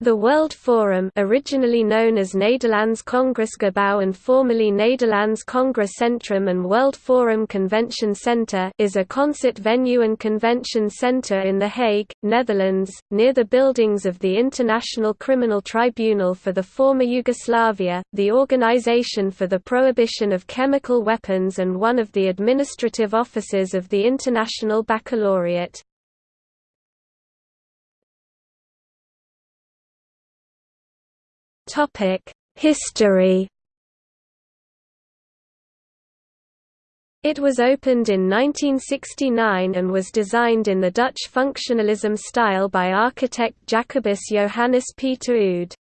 The World Forum originally known as Nederlands Congresgebouw and formerly Nederlands Centrum and World Forum Convention Centre is a concert venue and convention centre in The Hague, Netherlands, near the buildings of the International Criminal Tribunal for the former Yugoslavia, the Organization for the Prohibition of Chemical Weapons and one of the administrative offices of the International Baccalaureate. History. It was opened in 1969 and was designed in the Dutch functionalism style by architect Jacobus Johannes Pieter Oud.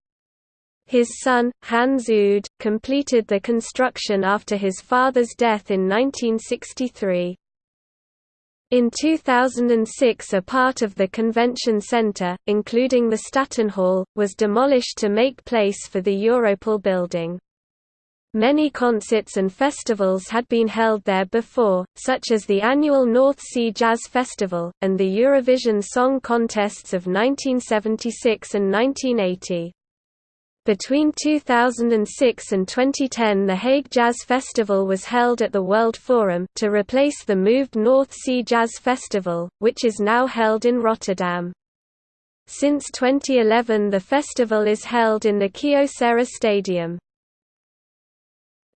His son, Hans Oud, completed the construction after his father's death in 1963. In 2006 a part of the convention centre, including the Staten Hall, was demolished to make place for the Europol building. Many concerts and festivals had been held there before, such as the annual North Sea Jazz Festival, and the Eurovision Song Contests of 1976 and 1980. Between 2006 and 2010 the Hague Jazz Festival was held at the World Forum, to replace the moved North Sea Jazz Festival, which is now held in Rotterdam. Since 2011 the festival is held in the Kyocera Stadium.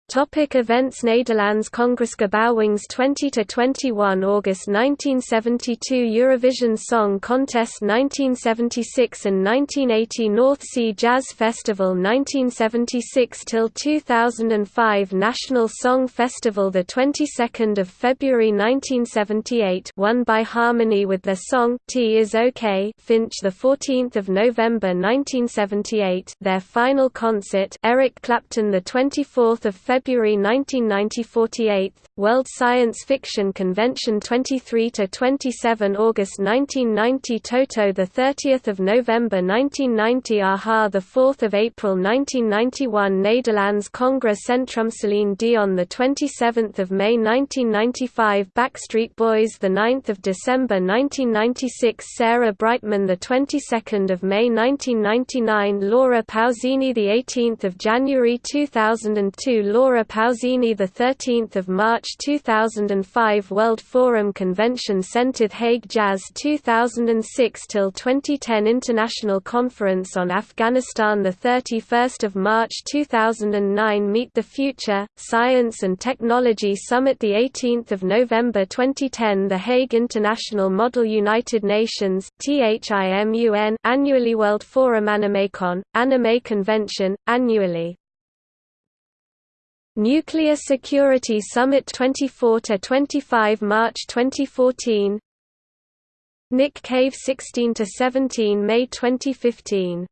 Topic events Nederlands Congresgebouwings 20–21 August 1972 Eurovision Song Contest 1976 and 1980 North Sea Jazz Festival 1976–2005 National Song Festival the 22nd of February 1978 won by Harmony with their song Tea is OK Finch the 14th of November 1978 their final concert Eric Clapton the 24th of February February 1990 48th, World Science Fiction Convention 23–27 August 1990 Toto 30 November 1990 a-ha 4 April 1991 Nederlands Congress Centrum Celine Dion 27 May 1995 Backstreet Boys 9 December 1996 Sarah Brightman 22 May 1999 Laura Pausini 18 January 2002 Laura Laura Pausini, the 13th of March 2005 World Forum Convention Centered Hague Jazz 2006 till 2010 International Conference on Afghanistan the 31st of March 2009 Meet the Future Science and Technology Summit the 18th of November 2010 The Hague International Model United Nations THIMUN annually World Forum AnimeCon Anime Convention annually Nuclear Security Summit 24–25 March 2014 Nick Cave 16–17 May 2015